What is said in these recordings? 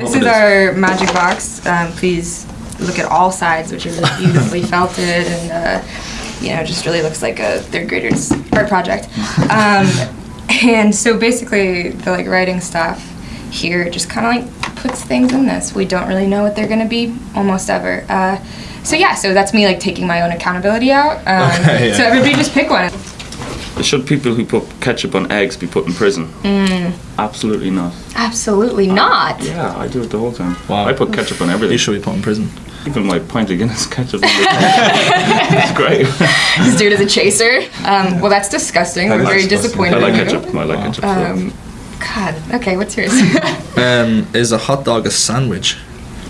This is our magic box. Um, please look at all sides, which are really beautifully felted and, uh, you know, just really looks like a third grader's art project. Um, and so basically, the like writing stuff here just kind of like puts things in this. We don't really know what they're gonna be almost ever. Uh, so yeah, so that's me like taking my own accountability out. Um, yeah. So everybody just pick one. Should people who put ketchup on eggs be put in prison? Mm. Absolutely not. Absolutely not. Yeah, I do it the whole time. Wow. I put ketchup on everything. You should be put in prison. Even my pint of Guinness ketchup. on the- it's great. This dude is a chaser. Um, well, that's disgusting. We're That is very disgusting. disappointed. I like ketchup. I like ketchup. so- Um, God. Okay, what's yours? Um, is a hot dog a sandwich?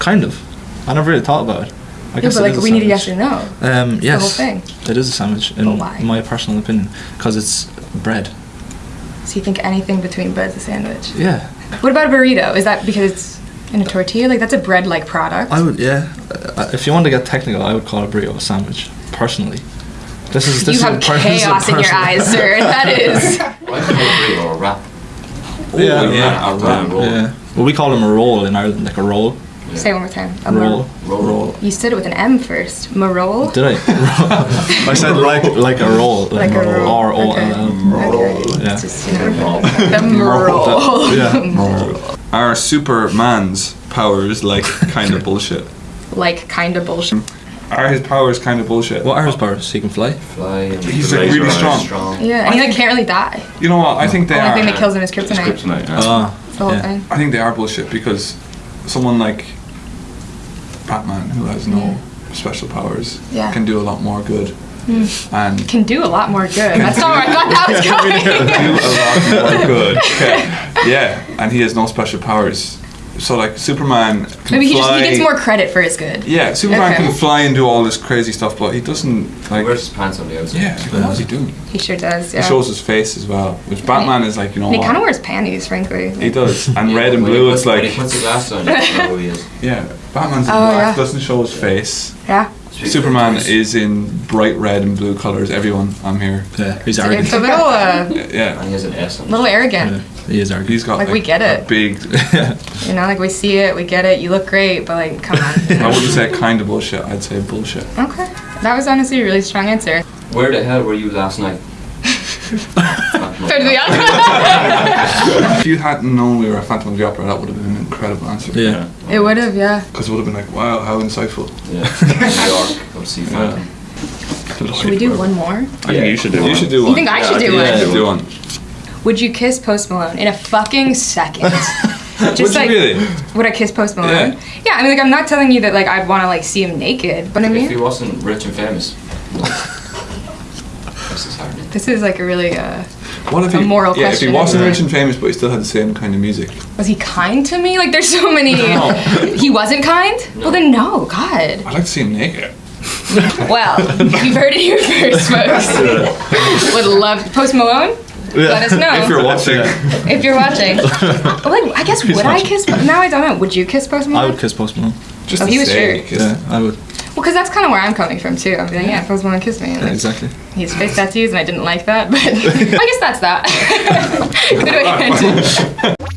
Kind of. I never really thought about it. I yeah, guess but it like is a we need a yes or no. Um, yes. whole thing. It is a sandwich, in why? my personal opinion, because it's bread. So you think anything between bread's a sandwich? Yeah. What about a burrito? Is that because it's in a tortilla? Like that's a bread-like product. I would, yeah. Uh, if you want to get technical, I would call a burrito a sandwich, personally. This is this you is have a per- this is a chaos in your eyes, sir. That is. Why can't I burrito or a wrap? Yeah, yeah, yeah, a a wrap. Yeah. Well, we call them a roll in Ireland, like a roll. Say it one more time. A Roll. Roll, roll. You said it with an M first. Marole. Did I? I said like like a roll, Like a roll. R O Okay. L L. Okay. Yeah. It's just, you know, the marole. Yeah. Our Superman's powers like kind of bullshit. Like kind of bullshit. Are his powers kind of bullshit? What are his powers? He can fly. Fly He's like really strong. strong. Yeah, and he like can't really die. You know what? I think they The only are. thing that kills him is It's kryptonite. kryptonite. Yeah. Ah. That's the whole yeah. thing. I think they are bullshit because someone like Batman, who has no special powers, Yeah. can do a lot more good. Hmm. And Can do a lot more good. That's not where I thought that was going. do a lot more good. Okay. Yeah, and he has no special powers. So like Superman can Maybe he just he gets more credit for his good. Yeah, Superman Okay. can fly and do all this crazy stuff, but he doesn't He like. wears his pants on the outside. Yeah, like, what is he doing? He sure does. Yeah. He shows his face as well, which Batman is like, you know And he kind of wears panties, frankly. He does, and Yeah, red and blue. puts- It's when he like, puts the glasses on, you don't know who he is. yeah, Batman's in Oh, black, yeah. doesn't show his face. Yeah. Superman is in bright red and blue colors. Everyone, I'm here. Yeah. He's arrogant. it's a little, uh, Yeah, And he has an S on little arrogant. Yeah. He is arrogant. he's got Like, like, we get it. big. You know, like we see it, we get it. You look great, but like, come on. I wouldn't say kind of bullshit. I'd say bullshit. okay. That was honestly a really strong answer. Where the hell were you last night? So did the other If you hadn't known we were a Phantom of the Opera, that would have been an incredible answer. Yeah. It would have, yeah. Because it would have been like, wow, how insightful. Yeah. New York. Come see Phantom. Should we do one more? I think you should do You one. should do one. You think I should do Yeah, one? you should do one. Would you kiss Post Malone in a fucking second? Would Just you like, really? would I kiss Post Malone? Yeah. Yeah. I mean, like, I'm not telling you that like I'd want to like see him naked, but I mean. If he wasn't rich and famous. this is hard this is like a really uh, What if A he, moral yeah, question, if he wasn't rich and famous, but he still had the same kind of music? was he kind to me? Like, there's so many. He wasn't kind. Well, then no, God. I'd like to see him naked. Well, you've heard it here first, folks. Would love Post Malone. Let us know If you're watching, if you're watching. like, I guess would I kiss? Now I don't know. Would you kiss Post I would kiss Post Malone. just Oh, to he was say, sure. Yeah, I would. Well, because that's kind of where I'm coming from too. I'm like, yeah, Post Malone kissed me. And, Yeah, exactly. He has face tattoos, and I didn't like that, but I guess that's that. Good way to end it.